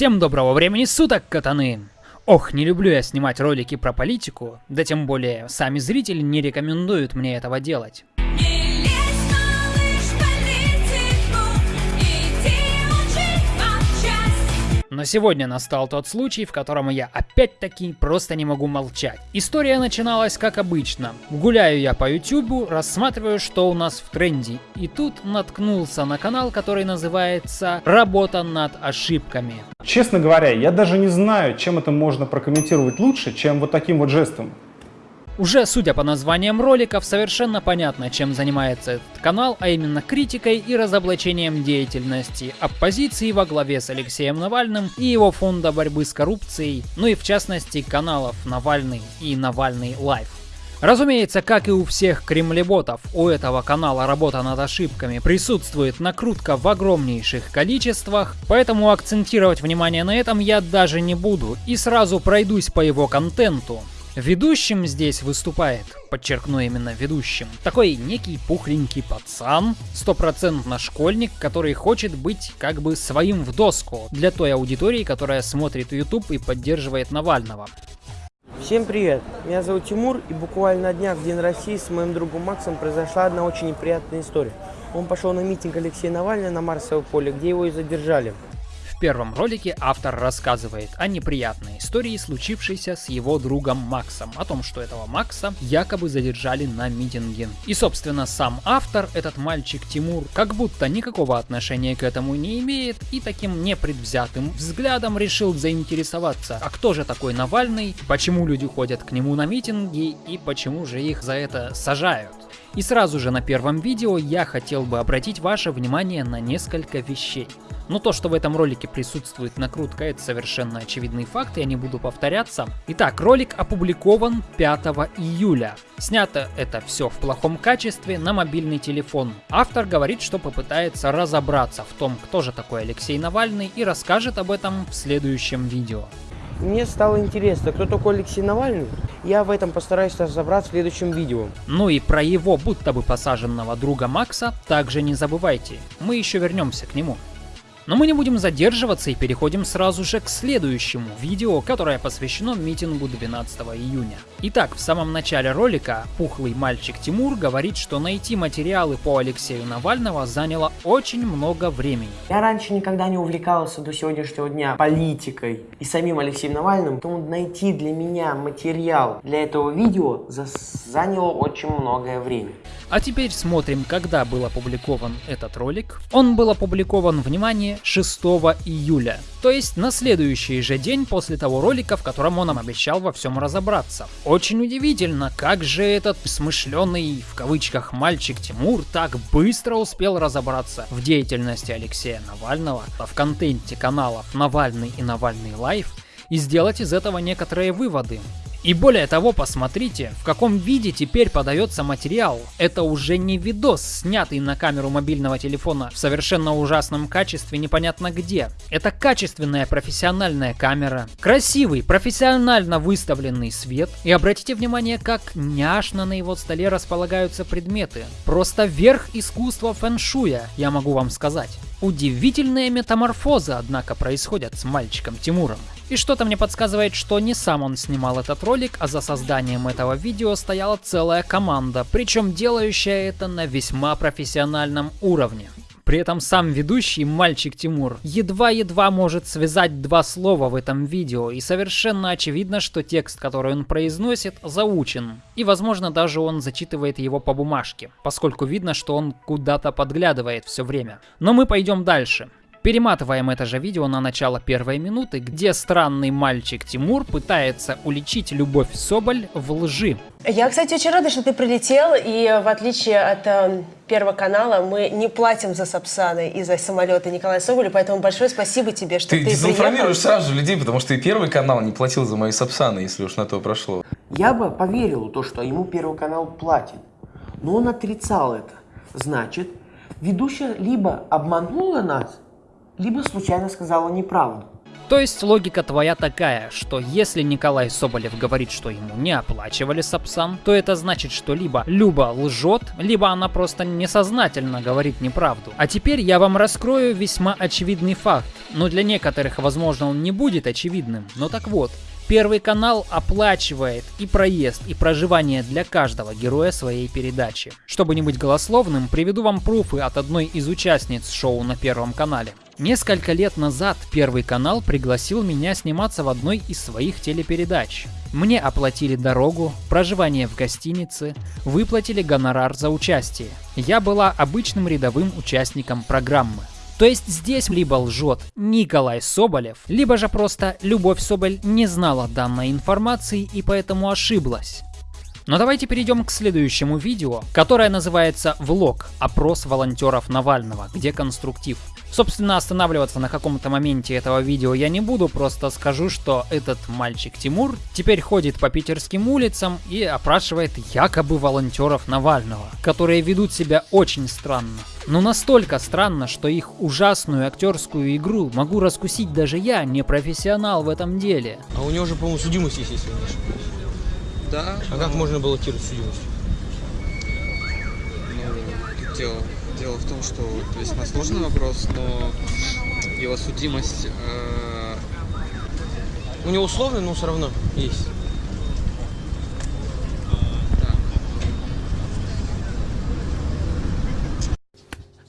Всем доброго времени суток, катаны! Ох, не люблю я снимать ролики про политику, да тем более сами зрители не рекомендуют мне этого делать. Но сегодня настал тот случай, в котором я опять-таки просто не могу молчать. История начиналась как обычно. Гуляю я по ютубу, рассматриваю, что у нас в тренде. И тут наткнулся на канал, который называется «Работа над ошибками». Честно говоря, я даже не знаю, чем это можно прокомментировать лучше, чем вот таким вот жестом. Уже судя по названиям роликов, совершенно понятно, чем занимается этот канал, а именно критикой и разоблачением деятельности оппозиции во главе с Алексеем Навальным и его фонда борьбы с коррупцией, ну и в частности каналов Навальный и Навальный Live. Разумеется, как и у всех кремлеботов, у этого канала работа над ошибками присутствует накрутка в огромнейших количествах, поэтому акцентировать внимание на этом я даже не буду и сразу пройдусь по его контенту. Ведущим здесь выступает, подчеркну именно ведущим, такой некий пухленький пацан, стопроцентно школьник, который хочет быть как бы своим в доску для той аудитории, которая смотрит YouTube и поддерживает Навального. Всем привет! Меня зовут Тимур, и буквально на днях в День России с моим другом Максом произошла одна очень неприятная история. Он пошел на митинг Алексея Навального на Марсовом поле, где его и задержали. Первом ролике автор рассказывает о неприятной истории, случившейся с его другом Максом, о том, что этого Макса якобы задержали на митинге. И собственно сам автор, этот мальчик Тимур, как будто никакого отношения к этому не имеет и таким непредвзятым взглядом решил заинтересоваться, а кто же такой Навальный, почему люди ходят к нему на митинги и почему же их за это сажают. И сразу же на первом видео я хотел бы обратить ваше внимание на несколько вещей. Но то, что в этом ролике присутствует накрутка, это совершенно очевидный факт, я не буду повторяться. Итак, ролик опубликован 5 июля. Снято это все в плохом качестве на мобильный телефон. Автор говорит, что попытается разобраться в том, кто же такой Алексей Навальный и расскажет об этом в следующем видео. Мне стало интересно, кто такой Алексей Навальный. Я в этом постараюсь разобраться в следующем видео. Ну и про его будто бы посаженного друга Макса также не забывайте. Мы еще вернемся к нему. Но мы не будем задерживаться и переходим сразу же к следующему видео, которое посвящено митингу 12 июня. Итак, в самом начале ролика пухлый мальчик Тимур говорит, что найти материалы по Алексею Навального заняло очень много времени. Я раньше никогда не увлекался до сегодняшнего дня политикой и самим Алексеем Навальным, поэтому найти для меня материал для этого видео за- заняло очень многое время. А теперь смотрим, когда был опубликован этот ролик. Он был опубликован, внимание, 6 июля. То есть на следующий же день после того ролика, в котором он нам обещал во всем разобраться. Очень удивительно, как же этот смышленый, в кавычках, мальчик Тимур так быстро успел разобраться в деятельности Алексея Навального, в контенте каналов Навальный и Навальный Live и сделать из этого некоторые выводы. И более того, посмотрите, в каком виде теперь подается материал. Это уже не видос, снятый на камеру мобильного телефона в совершенно ужасном качестве непонятно где. Это качественная профессиональная камера, красивый, профессионально выставленный свет. И обратите внимание, как няшно на его столе располагаются предметы. Просто верх искусства фэншуя, я могу вам сказать. Удивительные метаморфозы, однако, происходят с мальчиком Тимуром. И что-то мне подсказывает, что не сам он снимал этот ролик, а за созданием этого видео стояла целая команда, причем делающая это на весьма профессиональном уровне. При этом сам ведущий, мальчик Тимур, едва-едва может связать два слова в этом видео, и совершенно очевидно, что текст, который он произносит, заучен. И возможно даже он зачитывает его по бумажке, поскольку видно, что он куда-то подглядывает все время. Но мы пойдем дальше. Перематываем это же видео на начало первой минуты, где странный мальчик Тимур пытается уличить Любовь Соболь в лжи. Я, кстати, очень рада, что ты прилетел, и в отличие от э, Первого канала, мы не платим за Сапсаны и за самолеты Николая Соболя, поэтому большое спасибо тебе, что Ты ты, дезинформируешь приехал. сразу же людей, потому что и первый канал не платил за мои сапсаны, если уж на то прошло. Я бы поверил в то, что ему Первый канал платит. Но он отрицал это. Значит, ведущая либо обманула нас, либо случайно сказала неправду. То есть логика твоя такая, что если Николай Соболев говорит, что ему не оплачивали Сапсан, то это значит, что либо Люба лжет, либо она просто несознательно говорит неправду. А теперь я вам раскрою весьма очевидный факт. Но для некоторых, возможно, он не будет очевидным. Но так вот, Первый канал оплачивает и проезд, и проживание для каждого героя своей передачи. Чтобы не быть голословным, приведу вам пруфы от одной из участниц шоу на Первом канале. Несколько лет назад Первый канал пригласил меня сниматься в одной из своих телепередач. Мне оплатили дорогу, проживание в гостинице, выплатили гонорар за участие. Я была обычным рядовым участником программы. То есть здесь либо лжет Николай Соболев, либо же просто Любовь Соболь не знала данной информации и поэтому ошиблась. Но давайте перейдем к следующему видео, которое называется «Влог. Опрос волонтеров Навального», где конструктив. Собственно, останавливаться на каком-то моменте этого видео я не буду, просто скажу, что этот мальчик Тимур теперь ходит по питерским улицам и опрашивает якобы волонтеров Навального, которые ведут себя очень странно. Но настолько странно, что их ужасную актерскую игру могу раскусить даже я, не профессионал в этом деле. А у него же, по-моему, судимость есть, если не. Да, А как можно баллотировать судимость? ну, тут дело, дело в том, что весьма сложный вопрос, но его судимость э, У него условный, но все равно есть.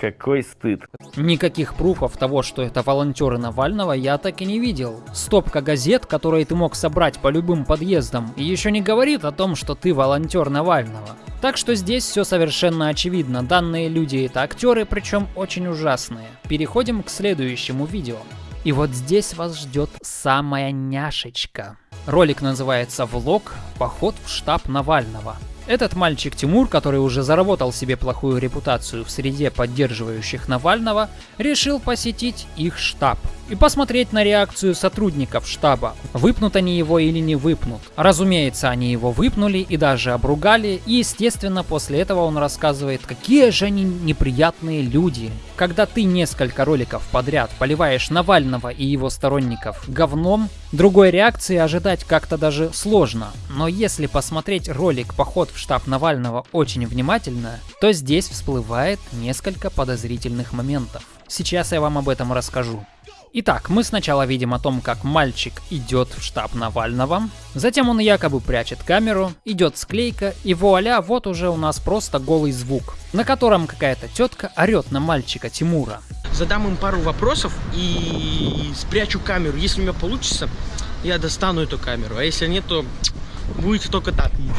Какой стыд. Никаких пруфов того, что это волонтеры Навального, я так и не видел. Стопка газет, которые ты мог собрать по любым подъездам, и еще не говорит о том, что ты волонтер Навального. Так что здесь все совершенно очевидно. Данные люди это актеры, причем очень ужасные. Переходим к следующему видео. И вот здесь вас ждет самая няшечка. Ролик называется «Влог. Поход в штаб Навального». Этот мальчик Тимур, который уже заработал себе плохую репутацию в среде поддерживающих Навального, решил посетить их штаб и посмотреть на реакцию сотрудников штаба, выпнут они его или не выпнут. Разумеется, они его выпнули и даже обругали, и естественно после этого он рассказывает, какие же они неприятные люди. Когда ты несколько роликов подряд поливаешь Навального и его сторонников говном, другой реакции ожидать как-то даже сложно. Но если посмотреть ролик «Поход в штаб Навального» очень внимательно, то здесь всплывает несколько подозрительных моментов. Сейчас я вам об этом расскажу. Итак, мы сначала видим о том, как мальчик идет в штаб Навального, затем он якобы прячет камеру, идет склейка, и вуаля, вот уже у нас просто голый звук, на котором какая-то тетка орет на мальчика Тимура. Задам им пару вопросов и спрячу камеру. Если у меня получится, я достану эту камеру. А если нет, то будете только так видеть.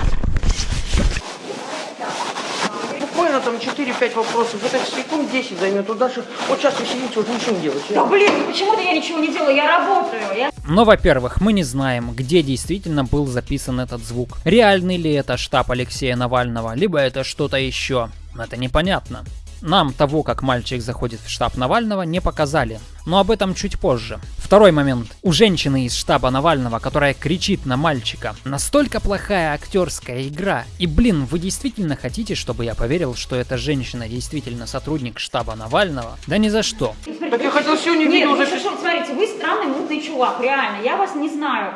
Буквально там 4-5 вопросов. Это секунд 10 займет. Вот даже вот сейчас вы сидите, вот ничего не делаете. Да блин, ну почему-то я ничего не делаю, я работаю. Я... Но, во-первых, мы не знаем, где действительно был записан этот звук. Реальный ли это штаб Алексея Навального, либо это что-то еще. Это непонятно. Нам того, как мальчик заходит в штаб Навального, не показали. Но об этом чуть позже. Второй момент. У женщины из штаба Навального, которая кричит на мальчика. Настолько плохая актерская игра. И блин, вы действительно хотите, чтобы я поверил, что эта женщина действительно сотрудник штаба Навального? Да ни за что. Так я хотел сегодня Нет, видео ну что, смотрите, вы странный мутный чувак, реально, я вас не знаю.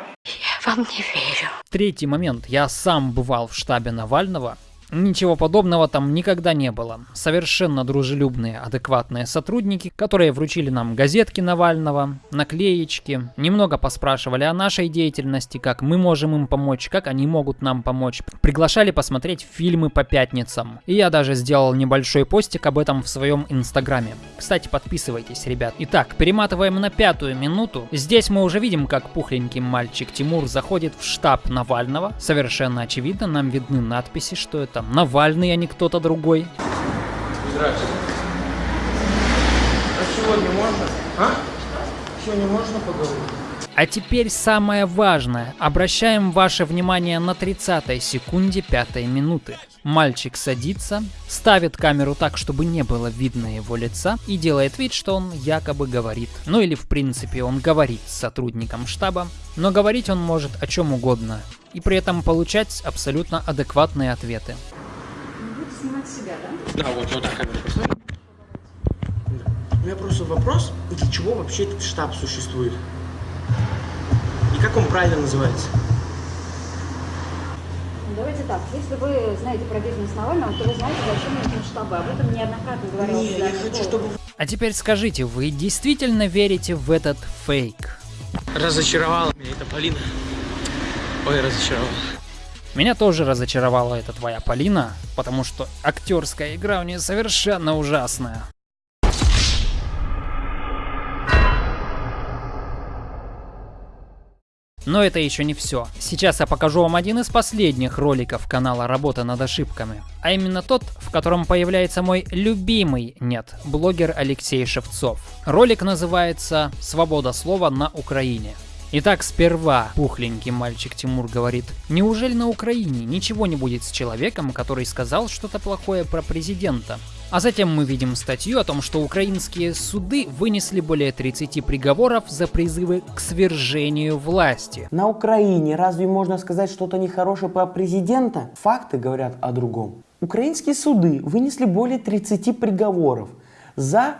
Третий момент. Я сам бывал в штабе Навального. Ничего подобного там никогда не было. Совершенно дружелюбные, адекватные сотрудники, которые вручили нам газетки Навального, наклеечки, немного поспрашивали о нашей деятельности, как мы можем им помочь, как они могут нам помочь. Приглашали посмотреть фильмы по пятницам. И я даже сделал небольшой постик об этом в своем инстаграме. Кстати, подписывайтесь, ребят. Итак, перематываем на пятую минуту. Здесь мы уже видим, как пухленький мальчик Тимур заходит в штаб Навального. Совершенно очевидно, нам видны надписи, что это Навальный, а не кто-то другой. А сегодня можно? А? Сегодня можно поговорить? А теперь самое важное. Обращаем ваше внимание на 30 секунде 5 минуты. Мальчик садится, ставит камеру так, чтобы не было видно его лица и делает вид, что он якобы говорит. Ну или в принципе он говорит с сотрудником штаба, но говорить он может о чем угодно. И при этом получать абсолютно адекватные ответы. Да, вот, вот так камеру. У меня просто вопрос, для чего вообще этот штаб существует? Как он правильно называется? Давайте так, если вы знаете про бизнес Навального, то вы знаете, зачем нужны штабы. Об этом неоднократно говорил Не, я хочу, чтобы А теперь скажите, вы действительно верите в этот фейк? разочаровала меня эта Полина. Ой, разочаровала. Меня тоже разочаровала эта твоя Полина, потому что актерская игра у нее совершенно ужасная. Но это еще не все. Сейчас я покажу вам один из последних роликов канала «Работа над ошибками». А именно тот, в котором появляется мой любимый, нет, блогер Алексей Шевцов. Ролик называется «Свобода слова на Украине». Итак, сперва пухленький мальчик Тимур говорит, неужели на Украине ничего не будет с человеком, который сказал что-то плохое про президента? А затем мы видим статью о том, что украинские суды вынесли более 30 приговоров за призывы к свержению власти. На Украине разве можно сказать что-то нехорошее про президента? Факты говорят о другом. Украинские суды вынесли более 30 приговоров за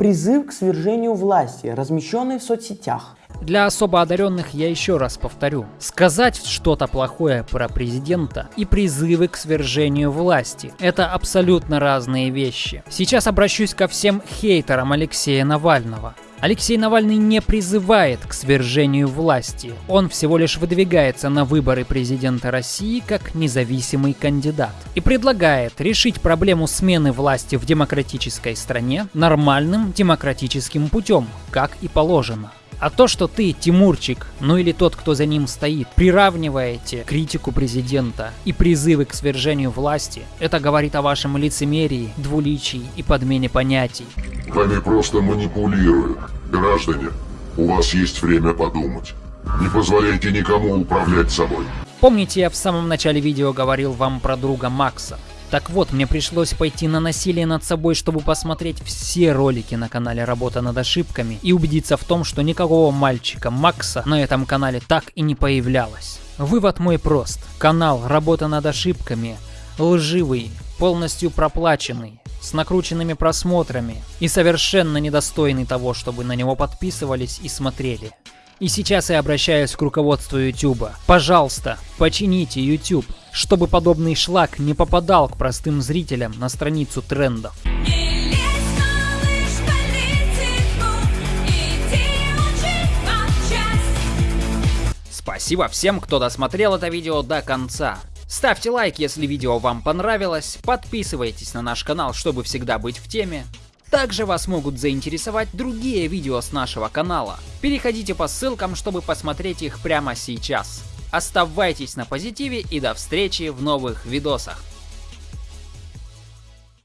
призыв к свержению власти, размещенный в соцсетях. Для особо одаренных я еще раз повторю. Сказать что-то плохое про президента и призывы к свержению власти – это абсолютно разные вещи. Сейчас обращусь ко всем хейтерам Алексея Навального. Алексей Навальный не призывает к свержению власти. Он всего лишь выдвигается на выборы президента России как независимый кандидат. И предлагает решить проблему смены власти в демократической стране нормальным демократическим путем, как и положено. А то, что ты, Тимурчик, ну или тот, кто за ним стоит, приравниваете критику президента и призывы к свержению власти, это говорит о вашем лицемерии, двуличии и подмене понятий. Вами просто манипулируют. Граждане, у вас есть время подумать. Не позволяйте никому управлять собой. Помните, я в самом начале видео говорил вам про друга Макса? Так вот, мне пришлось пойти на насилие над собой, чтобы посмотреть все ролики на канале «Работа над ошибками» и убедиться в том, что никакого мальчика Макса на этом канале так и не появлялось. Вывод мой прост. Канал «Работа над ошибками» лживый, полностью проплаченный, с накрученными просмотрами и совершенно недостойный того, чтобы на него подписывались и смотрели. И сейчас я обращаюсь к руководству YouTube. Пожалуйста, почините YouTube, чтобы подобный шлак не попадал к простым зрителям на страницу трендов. Спасибо всем, кто досмотрел это видео до конца. Ставьте лайк, если видео вам понравилось, подписывайтесь на наш канал, чтобы всегда быть в теме. Также вас могут заинтересовать другие видео с нашего канала. Переходите по ссылкам, чтобы посмотреть их прямо сейчас. Оставайтесь на позитиве и до встречи в новых видосах.